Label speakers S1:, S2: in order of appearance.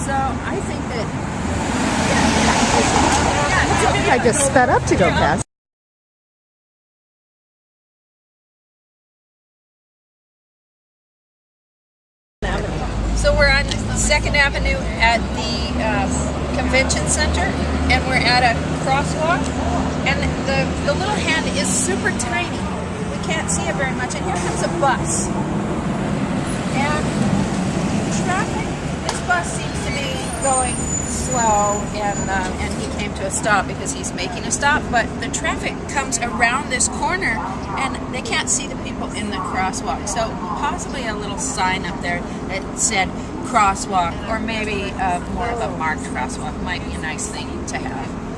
S1: So I think that
S2: I just sped up to go past.
S1: So we're on Second Avenue at the um, Convention Center, and we're at a crosswalk. And the the little hand is super tiny. We can't see it very much. And here comes a bus. And traffic. This bus seems to be going slow, and um, and he came to a stop because he's making a stop. But the traffic comes around this corner, and they can't see the people in the crosswalk. So possibly a little sign up there that said crosswalk, or maybe uh, more of a marked crosswalk might be a nice thing to have.